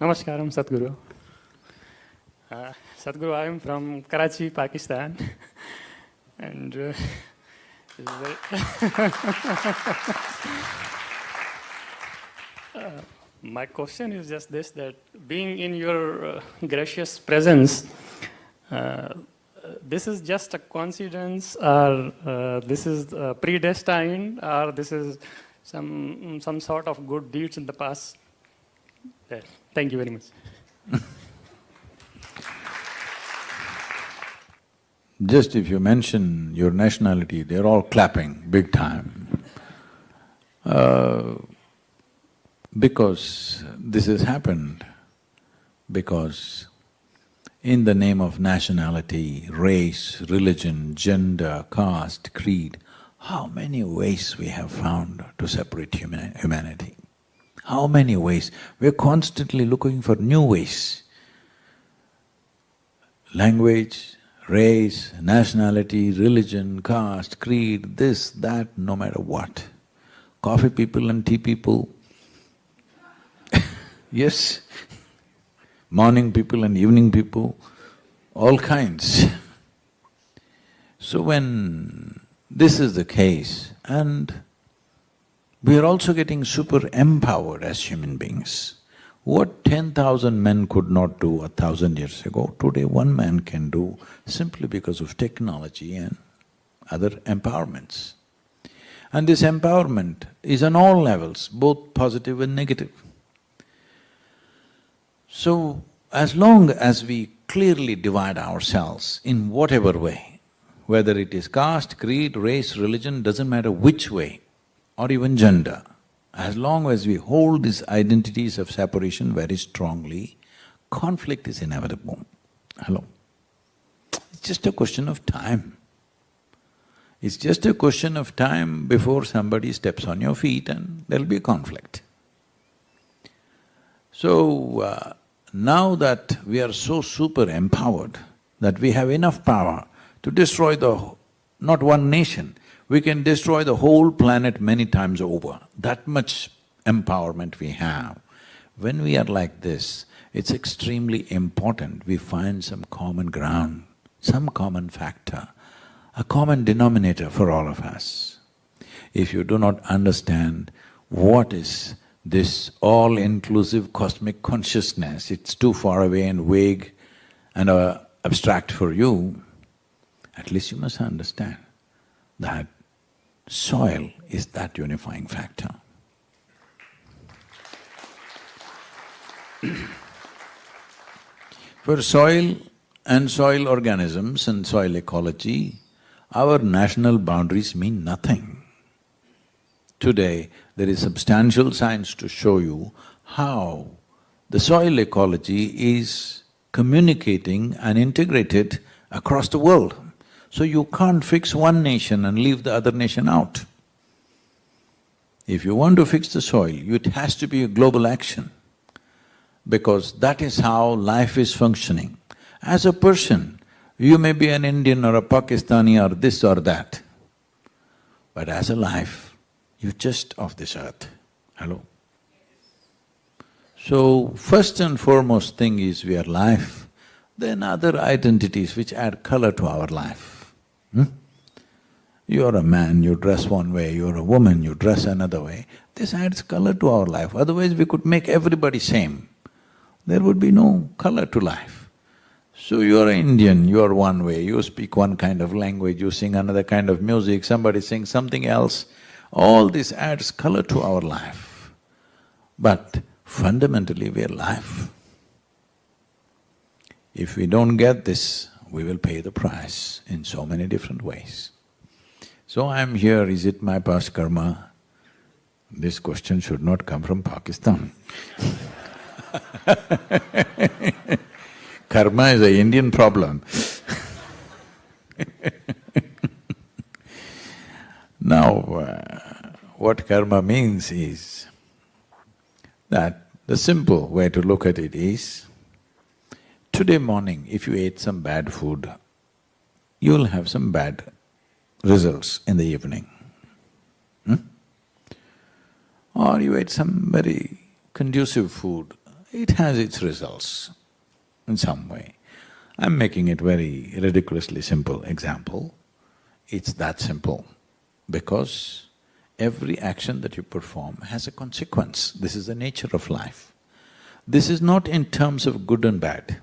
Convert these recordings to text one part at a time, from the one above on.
Namaskaram, Sadhguru. Uh, Sadhguru, I am from Karachi, Pakistan. and uh, Uh, my question is just this that being in your uh, gracious presence, uh, this is just a coincidence, or uh, this is predestined, or this is some, some sort of good deeds in the past? Thank you very much. Just if you mention your nationality, they're all clapping big time. Uh, because this has happened, because in the name of nationality, race, religion, gender, caste, creed, how many ways we have found to separate human humanity? How many ways? We're constantly looking for new ways. Language, race, nationality, religion, caste, creed, this, that, no matter what. Coffee people and tea people, yes, morning people and evening people, all kinds. So when this is the case, and we are also getting super empowered as human beings. What ten thousand men could not do a thousand years ago, today one man can do simply because of technology and other empowerments. And this empowerment is on all levels, both positive and negative. So, as long as we clearly divide ourselves in whatever way, whether it is caste, creed, race, religion, doesn't matter which way, or even gender, as long as we hold these identities of separation very strongly, conflict is inevitable. Hello? It's just a question of time. It's just a question of time before somebody steps on your feet and there'll be a conflict. So, uh, now that we are so super empowered, that we have enough power to destroy the… not one nation, we can destroy the whole planet many times over, that much empowerment we have. When we are like this, it's extremely important we find some common ground, some common factor, a common denominator for all of us. If you do not understand what is this all-inclusive cosmic consciousness, it's too far away and vague and uh, abstract for you, at least you must understand that soil is that unifying factor. For soil and soil organisms and soil ecology, our national boundaries mean nothing. Today, there is substantial science to show you how the soil ecology is communicating and integrated across the world. So you can't fix one nation and leave the other nation out. If you want to fix the soil, it has to be a global action because that is how life is functioning. As a person, you may be an Indian or a Pakistani or this or that, but as a life, you're just of this earth. Hello? So, first and foremost thing is we are life, then other identities which add color to our life. Hmm? You're a man, you dress one way, you're a woman, you dress another way. This adds color to our life, otherwise we could make everybody same. There would be no color to life. So you're Indian, you're one way, you speak one kind of language, you sing another kind of music, somebody sings something else. All this adds color to our life. But fundamentally we're life. If we don't get this, we will pay the price in so many different ways. So I'm here, is it my past karma? This question should not come from Pakistan Karma is an Indian problem Now, uh, what karma means is that the simple way to look at it is, Today morning, if you ate some bad food, you'll have some bad results in the evening. Hmm? Or you ate some very conducive food, it has its results in some way. I'm making it very ridiculously simple example. It's that simple because every action that you perform has a consequence. This is the nature of life. This is not in terms of good and bad.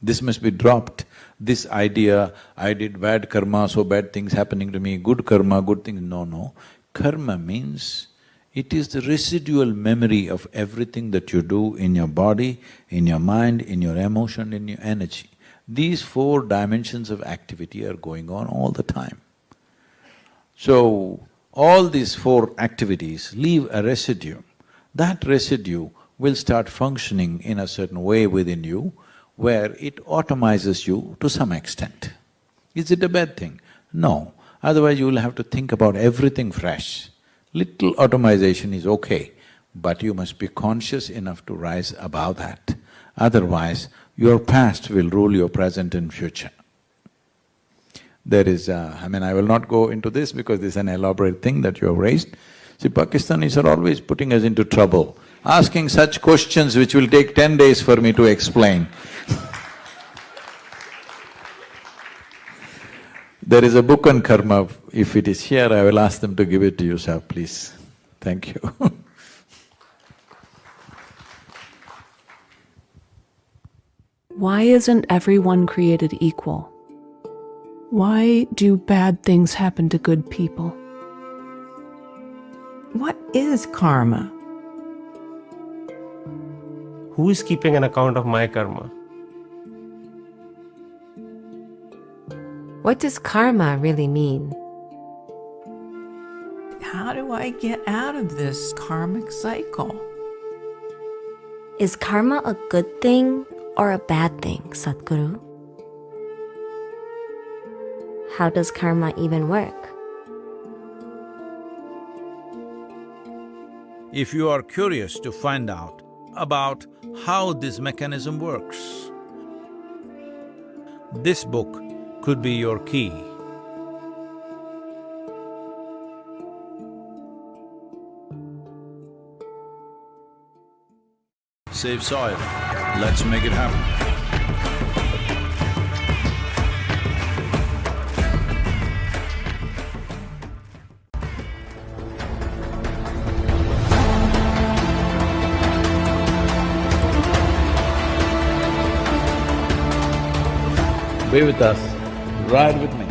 This must be dropped. This idea, I did bad karma, so bad things happening to me, good karma, good things… No, no. Karma means it is the residual memory of everything that you do in your body, in your mind, in your emotion, in your energy. These four dimensions of activity are going on all the time. So, all these four activities leave a residue. That residue will start functioning in a certain way within you where it automizes you to some extent. Is it a bad thing? No, otherwise you will have to think about everything fresh. Little automation is okay, but you must be conscious enough to rise above that. Otherwise, your past will rule your present and future. There is, uh, I mean, I will not go into this because this is an elaborate thing that you have raised. See, Pakistanis are always putting us into trouble, asking such questions which will take ten days for me to explain. There is a book on karma, if it is here, I will ask them to give it to you, sir, please. Thank you Why isn't everyone created equal? Why do bad things happen to good people? What is karma? Who is keeping an account of my karma? What does karma really mean? How do I get out of this karmic cycle? Is karma a good thing or a bad thing, Sadhguru? How does karma even work? If you are curious to find out about how this mechanism works, this book could be your key. Save soil, let's make it happen. Be with us. Ride with me.